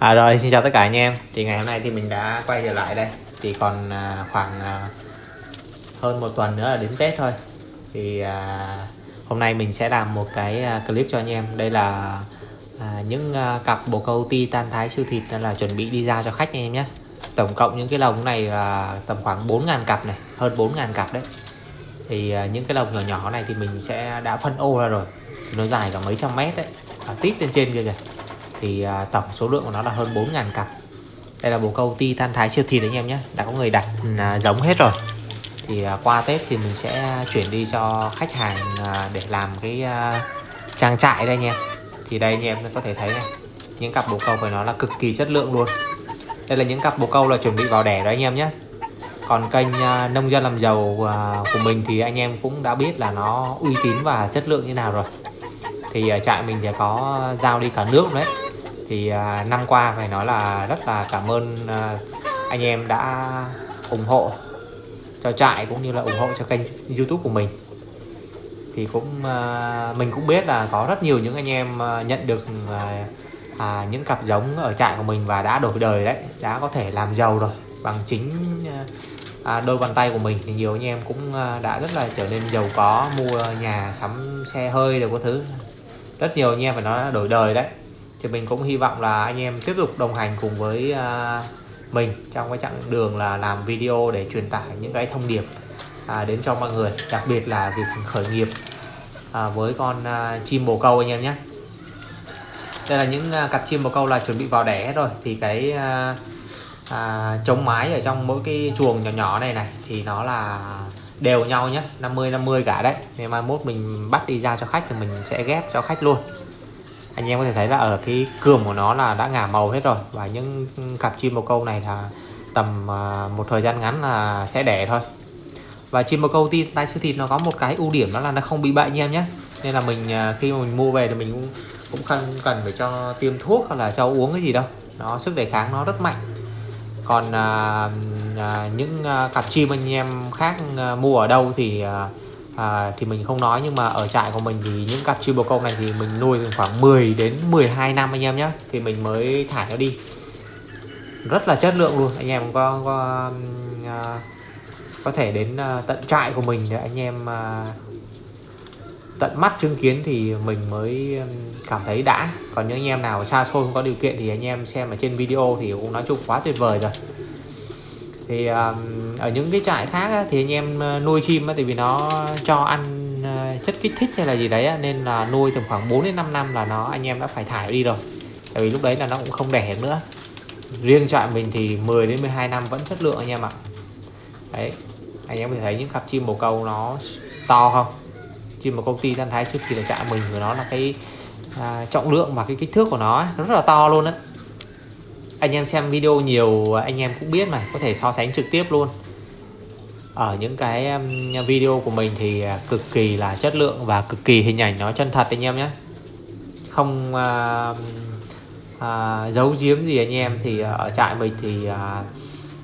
À rồi xin chào tất cả anh em. Thì ngày hôm nay thì mình đã quay trở lại đây. Thì còn à, khoảng à, hơn một tuần nữa là đến Tết thôi. Thì à, hôm nay mình sẽ làm một cái à, clip cho anh em. Đây là à, những à, cặp bồ câu ti tan thái siêu thịt nên là chuẩn bị đi ra cho khách anh em nhé. Tổng cộng những cái lồng này là tầm khoảng 4.000 cặp này hơn 4.000 cặp đấy. Thì à, những cái lồng nhỏ nhỏ này thì mình sẽ đã phân ô ra rồi. Nó dài cả mấy trăm mét đấy. À, tít lên trên kia kìa thì à, tổng số lượng của nó là hơn 4.000 cặp. Đây là bồ câu ti than thái siêu thịt anh em nhé. Đã có người đặt à, giống hết rồi. Thì à, qua Tết thì mình sẽ chuyển đi cho khách hàng để làm cái trang trại đây nha. thì đây anh em có thể thấy này, những cặp bồ câu của nó là cực kỳ chất lượng luôn. Đây là những cặp bồ câu là chuẩn bị vào đẻ đó anh em nhé. Còn kênh nông dân làm giàu của mình thì anh em cũng đã biết là nó uy tín và chất lượng như nào rồi. Thì ở trại mình thì có giao đi cả nước đấy thì à, năm qua phải nói là rất là cảm ơn à, anh em đã ủng hộ cho trại cũng như là ủng hộ cho kênh youtube của mình. Thì cũng à, mình cũng biết là có rất nhiều những anh em nhận được à, những cặp giống ở trại của mình và đã đổi đời đấy đã có thể làm giàu rồi bằng chính à, đôi bàn tay của mình. Thì nhiều anh em cũng à, đã rất là trở nên giàu có mua nhà sắm xe hơi đều có thứ. Rất nhiều anh em phải nói là đổi đời đấy thì mình cũng hy vọng là anh em tiếp tục đồng hành cùng với uh, mình trong cái chặng đường là làm video để truyền tải những cái thông điệp à, đến cho mọi người đặc biệt là việc khởi nghiệp à, với con uh, chim bồ câu anh em nhé. Đây là những uh, cặp chim bồ câu là chuẩn bị vào đẻ hết rồi. Thì cái uh, à, chống mái ở trong mỗi cái chuồng nhỏ nhỏ này này thì nó là đều nhau nhé 50 50 cả đấy. Ngày mai mốt mình bắt đi ra cho khách thì mình sẽ ghép cho khách luôn anh em có thể thấy là ở cái cường của nó là đã ngả màu hết rồi. Và những cặp chim bồ câu này là tầm à, một thời gian ngắn là sẽ đẻ thôi. Và chim bồ câu tin tai siêu thịt nó có một cái ưu điểm đó là nó không bị bệnh anh em nhé. Nên là mình à, khi mà mình mua về thì mình cũng cũng không cần phải cho tiêm thuốc hoặc là cho uống cái gì đâu. Nó sức đề kháng nó rất mạnh. Còn à, à, những à, cặp chim anh em khác à, mua ở đâu thì à, à, thì mình không nói nhưng mà ở trại của mình thì những cặp chim bồ câu này thì mình nuôi khoảng 10 đến 12 năm anh em nhé thì mình mới thả nó đi. Rất là chất lượng luôn. Anh em có có à, có thể đến à, tận trại của mình để anh em à, tận mắt chứng kiến thì mình mới cảm thấy đã. Còn những anh em nào xa xôi không có điều kiện thì anh em xem ở trên video thì cũng nói chung quá tuyệt vời rồi thì ở những cái trại khác thì anh em ờ, nuôi chim á, thì vì nó cho ăn ờ, chất kích thích hay là gì đấy nên là nuôi tầm khoảng 4 đến 5 năm là nó anh em đã phải thải đi rồi. Tại vì lúc đấy là nó cũng không đẻ nữa. Riêng trại mình thì 10 đến 12 năm vẫn chất lượng anh em ạ. Đấy anh em có thể thấy những cặp chim bồ câu nó to không? Chim bồ câu ti tan thái trước khi là trại mình của nó là cái à, trọng lượng và cái kích thước của nó nó rất là to luôn á anh em xem video nhiều anh em cũng biết mà có thể so sánh trực tiếp luôn. Ở những cái video của mình thì à, cực kỳ là chất lượng và cực kỳ hình ảnh nó chân thật anh em nhé. Không à, à, giấu giếm gì anh em thì à, ở trại mình thì à,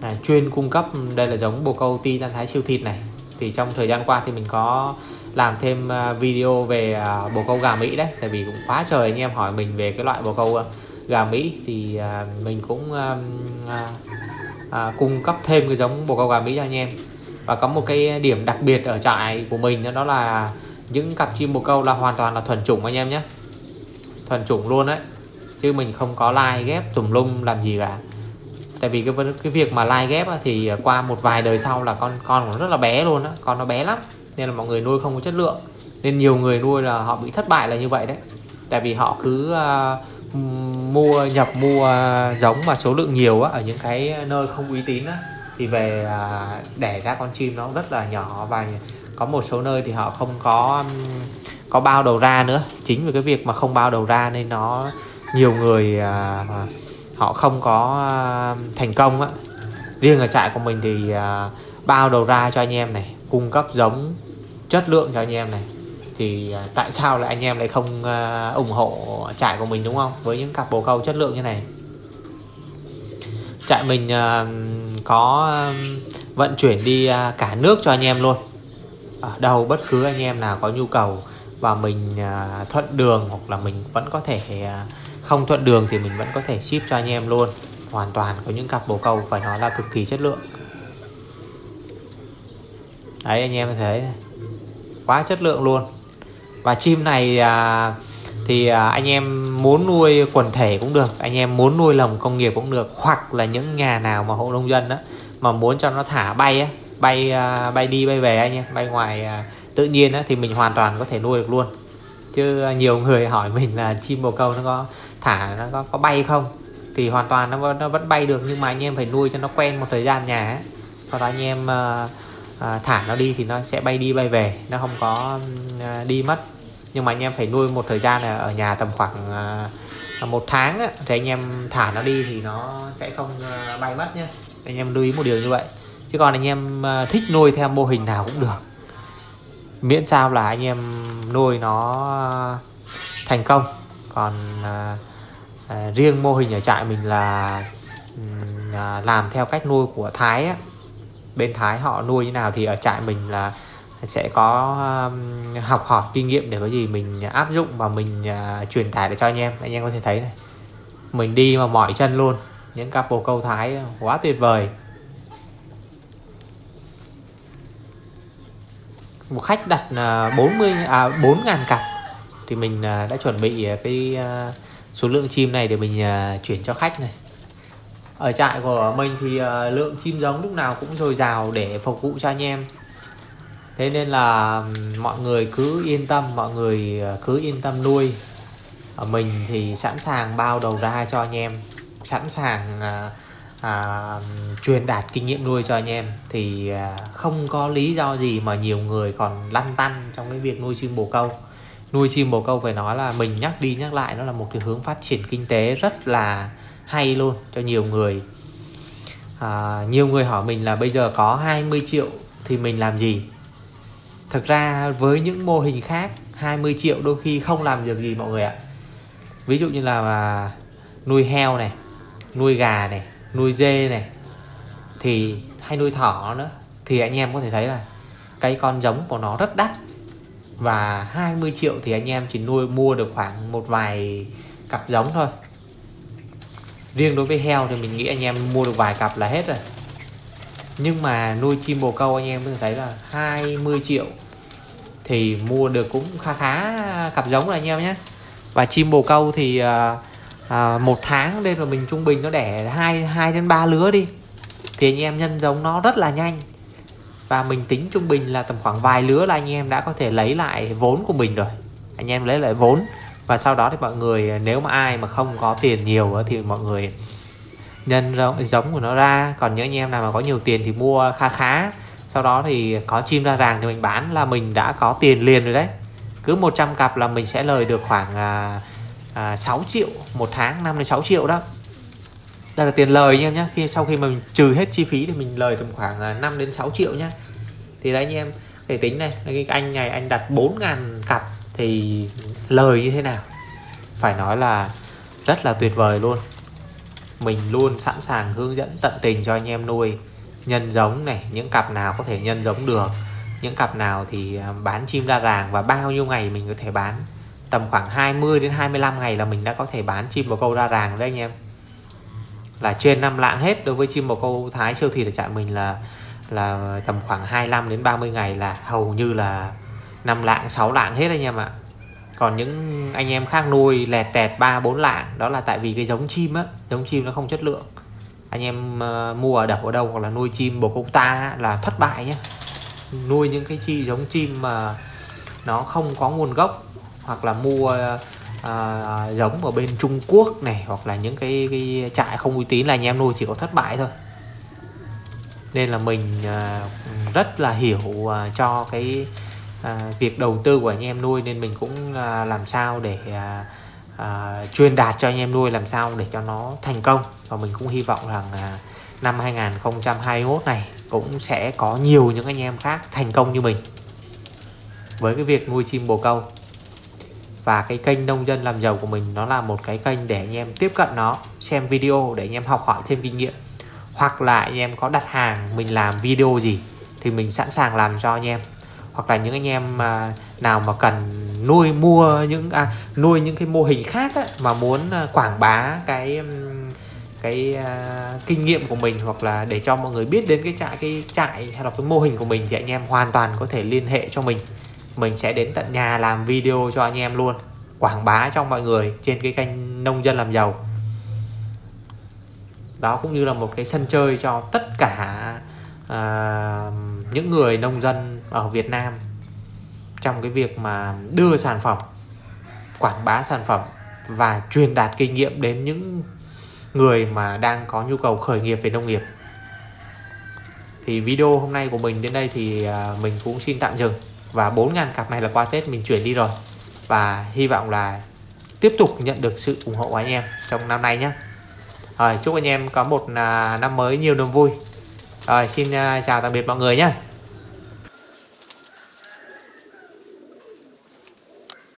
à, chuyên cung cấp đây là giống bồ câu ti tan thái siêu thịt này. Thì trong thời gian qua thì mình có làm thêm à, video về bồ câu gà Mỹ đấy tại vì cũng quá trời anh em hỏi mình về cái loại bồ câu gà Mỹ thì à, mình cũng à, à, à, cung cấp thêm cái giống bồ câu gà Mỹ cho anh em. Và có một cái điểm đặc biệt ở trại của mình đó là những cặp chim bồ câu là hoàn toàn là thuần chủng anh em nhé. Thuần chủng luôn đấy chứ mình không có lai ghép tùm lum làm gì cả. Tại vì cái cái việc mà lai ghép thì qua một vài đời sau là con con nó rất là bé luôn á con nó bé lắm nên là mọi người nuôi không có chất lượng. Nên nhiều người nuôi là họ bị thất bại là như vậy đấy. Tại vì họ cứ uh, mua nhập mua à, giống mà số lượng nhiều á, ở những cái nơi không uy tín á, thì về à, đẻ ra con chim nó rất là nhỏ và có một số nơi thì họ không có có bao đầu ra nữa. Chính vì cái việc mà không bao đầu ra nên nó nhiều người à, họ không có thành công á. Riêng ở trại của mình thì à, bao đầu ra cho anh em này cung cấp giống chất lượng cho anh em này thì à, tại sao lại anh em lại không à, ủng hộ trại của mình, đúng không? Với những cặp bồ câu chất lượng như này. Trại mình à, có vận chuyển đi cả nước cho anh em luôn. Ở đâu bất cứ anh em nào có nhu cầu và mình thuận đường hoặc là mình vẫn có thể không thuận đường thì mình vẫn có thể ship cho anh em luôn. Hoàn toàn có những cặp bồ câu phải nói là cực kỳ chất lượng. Đấy, anh em thấy này. quá chất lượng luôn và chim này à, thì à, anh em muốn nuôi quần thể cũng được anh em muốn nuôi lồng công nghiệp cũng được hoặc là những nhà nào mà hộ nông dân đó mà muốn cho nó thả bay á bay à, bay đi bay về anh em bay ngoài à, tự nhiên á thì mình hoàn toàn có thể nuôi được luôn chứ nhiều người hỏi mình là chim bồ câu nó có thả nó có, có bay không thì hoàn toàn nó, nó vẫn bay được nhưng mà anh em phải nuôi cho nó quen một thời gian nhà ấy. sau đó anh em à, à, thả nó đi thì nó sẽ bay đi bay về nó không có à, đi mất. Nhưng mà anh em phải nuôi một thời gian là ở nhà tầm khoảng à, à một tháng á, thì anh em thả nó đi thì nó sẽ không à, bay mất nhé anh em lưu ý một điều như vậy. Chứ còn anh em à, thích nuôi theo mô hình nào cũng được. Miễn sao là anh em nuôi nó à, thành công. Còn à, à, riêng mô hình ở trại mình là ừ, à, làm theo cách nuôi của Thái á bên Thái họ nuôi như nào thì ở trại mình là sẽ có um, học hỏi kinh nghiệm để có gì mình áp dụng và mình uh, truyền tải để cho anh em. Anh em có thể thấy này mình đi mà mỏi chân luôn những cặp bồ câu thái quá tuyệt vời. Một khách đặt uh, 40 à 4 à, ngàn cặp thì mình uh, đã chuẩn bị cái uh, số lượng chim này để mình uh, chuyển cho khách này ở trại của mình thì ờ, lượng chim giống lúc nào cũng dồi dào để phục vụ cho anh em. Thế nên là mọi người cứ yên tâm mọi người ờ, cứ yên tâm nuôi. Ở mình thì sẵn sàng bao đầu ra cho anh em sẵn sàng à, à, truyền đạt kinh nghiệm nuôi cho anh em. Thì à, không có lý do gì mà nhiều người còn lăn tăn trong cái việc nuôi chim bồ câu. Nuôi chim bồ câu phải nói là mình nhắc đi nhắc lại nó là một cái hướng phát triển kinh tế rất là hay luôn cho nhiều người. À, nhiều người hỏi mình là bây giờ có 20 triệu thì mình làm gì? Thực ra với những mô hình khác 20 triệu đôi khi không làm được gì mọi người ạ. Ví dụ như là à, nuôi heo này Nuôi gà này Nuôi dê này Thì hay nuôi thỏ nữa. Thì anh em có thể thấy là Cái con giống của nó rất đắt. Và 20 triệu thì anh em chỉ nuôi mua được khoảng một vài cặp giống thôi. Riêng đối với heo thì mình nghĩ anh em mua được vài cặp là hết rồi. Nhưng mà nuôi chim bồ câu anh em có thể thấy là 20 triệu thì mua được cũng khá khá cặp giống rồi anh em nhé. Và chim bồ câu thì à, à, một tháng lên là mình trung bình nó đẻ hai hai đến ba lứa đi. Thì anh em nhân giống nó rất là nhanh. Và mình tính trung bình là tầm khoảng vài lứa là anh em đã có thể lấy lại vốn của mình rồi. Anh em lấy lại vốn và sau đó thì mọi người nếu mà ai mà không có tiền nhiều thì mọi người nhân giống của nó ra. Còn những anh em nào mà có nhiều tiền thì mua kha khá. Sau đó thì có chim ra ràng thì mình bán là mình đã có tiền liền rồi đấy. Cứ 100 cặp là mình sẽ lời được khoảng à, à, 6 triệu một tháng 5 đến 6 triệu đó. Đây là tiền lời nha nhé khi sau khi mình trừ hết chi phí thì mình lời tầm khoảng à, 5 đến 6 triệu nhá. Thì đấy anh em để tính này cái anh này anh đặt 4.000 cặp thì lời như thế nào? Phải nói là rất là tuyệt vời luôn. Mình luôn sẵn sàng hướng dẫn tận tình cho anh em nuôi nhân giống này, những cặp nào có thể nhân giống được, những cặp nào thì à, bán chim ra ràng và bao nhiêu ngày mình có thể bán. Tầm khoảng 20 đến 25 ngày là mình đã có thể bán chim bồ câu ra ràng đấy anh em. Là trên năm lạng hết đối với chim bồ câu thái siêu thị ở trại mình là là tầm khoảng 25 đến 30 ngày là hầu như là năm lạng 6 lạng hết anh em ạ còn những anh em khác nuôi lẹt tẹt ba bốn lạng đó là tại vì cái giống chim á giống chim nó không chất lượng. Anh em uh, mua ở đâu ở đâu hoặc là nuôi chim bồ câu ta là thất bại nhé nuôi những cái chi giống chim mà nó không có nguồn gốc hoặc là mua uh, giống ở bên Trung Quốc này hoặc là những cái, cái trại không uy tín là anh em nuôi chỉ có thất bại thôi. Nên là mình uh, rất là hiểu uh, cho cái à, việc đầu tư của anh em nuôi nên mình cũng à, làm sao để à, à, truyền đạt cho anh em nuôi làm sao để cho nó thành công. Và mình cũng hy vọng rằng à, năm 2021 này cũng sẽ có nhiều những anh em khác thành công như mình. Với cái việc nuôi chim bồ câu và cái kênh nông dân làm giàu của mình nó là một cái kênh để anh em tiếp cận nó xem video để anh em học hỏi thêm kinh nghiệm. Hoặc là anh em có đặt hàng mình làm video gì thì mình sẵn sàng làm cho anh em hoặc là những anh em mà nào mà cần nuôi mua những à, nuôi những cái mô hình khác á, mà muốn à, quảng bá cái cái uh, kinh nghiệm của mình hoặc là để cho mọi người biết đến cái trại cái trại hay là cái mô hình của mình thì anh em hoàn toàn có thể liên hệ cho mình. Mình sẽ đến tận nhà làm video cho anh em luôn quảng bá cho mọi người trên cái kênh nông dân làm giàu. Đó cũng như là một cái sân chơi cho tất cả uh, những người nông dân ở Việt Nam trong cái việc mà đưa sản phẩm, quảng bá sản phẩm và truyền đạt kinh nghiệm đến những người mà đang có nhu cầu khởi nghiệp về nông nghiệp. Thì video hôm nay của mình đến đây thì à, mình cũng xin tạm dừng và 4.000 cặp này là qua Tết mình chuyển đi rồi và hy vọng là tiếp tục nhận được sự ủng hộ của anh em trong năm nay nhé. Rồi, chúc anh em có một à, năm mới nhiều niềm vui. Rồi, xin à, chào tạm biệt mọi người nhé.